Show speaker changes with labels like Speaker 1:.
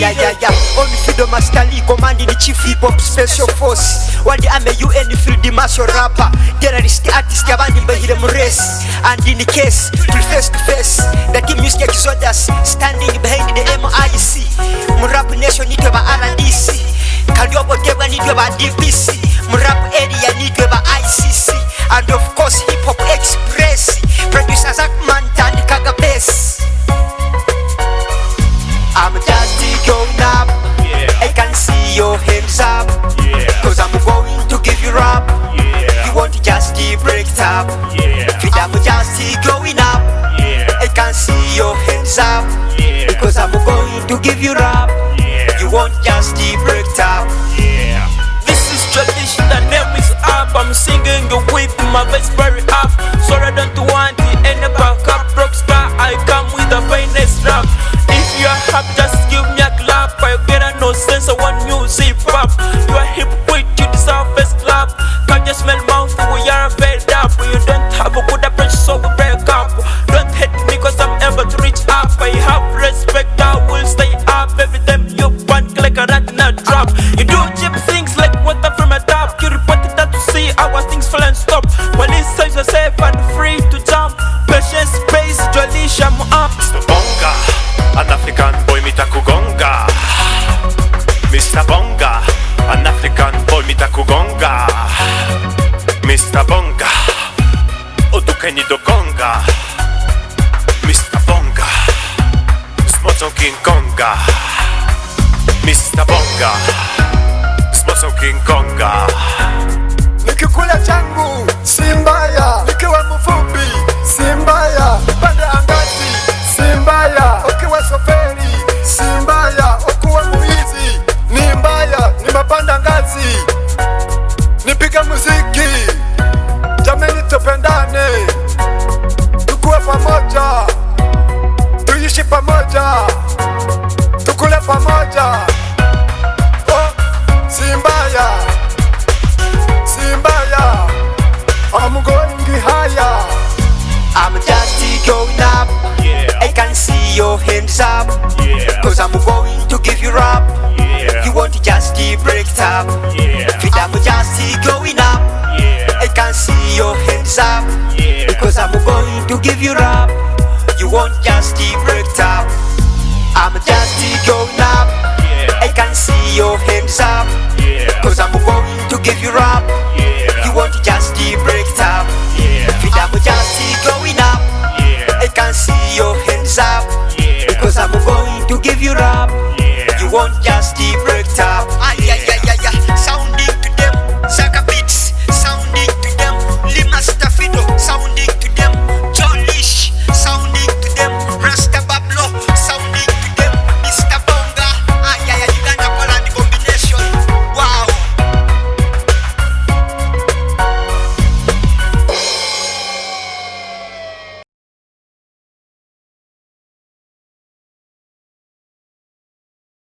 Speaker 1: yeah on fido mastali command ni chief hip hop special force. Wadi ame un field martial rapper. Terrorist artist abandi mbehire mu race and in case to face to face. The team music exodus standing behind going to give you up
Speaker 2: Yeah.
Speaker 1: You want just the break up
Speaker 2: Yeah.
Speaker 3: This is tradition, the name is up. I'm singing with my voice very up. So I don't want the end back up. Rockstar, I come with the finest rap. If you're happy, just give me a clap. I get a no sense of one music pop. dźwięku gonga
Speaker 2: Mr. Bonga Odukeni do Konga Mr. Bonga Z mocą King Konga Mr. Bonga Z mocą King Konga
Speaker 4: Nikikulia changu Simba pamoja, tukule pamoja, oh, si mbaya Simbaya, I'm going higher.
Speaker 1: I'm just going up
Speaker 2: Yeah.
Speaker 1: I can see your hands up
Speaker 2: Yeah.
Speaker 1: Cause I'm going to give you up
Speaker 2: Yeah.
Speaker 1: You want to just break up
Speaker 2: Yeah.
Speaker 1: Feet I'm just going up
Speaker 2: Yeah.
Speaker 1: I can see your hands up
Speaker 2: Yeah.
Speaker 1: Because I'm going to give you up You won't just break up to give you up
Speaker 2: Yeah.
Speaker 1: You won't just keep break up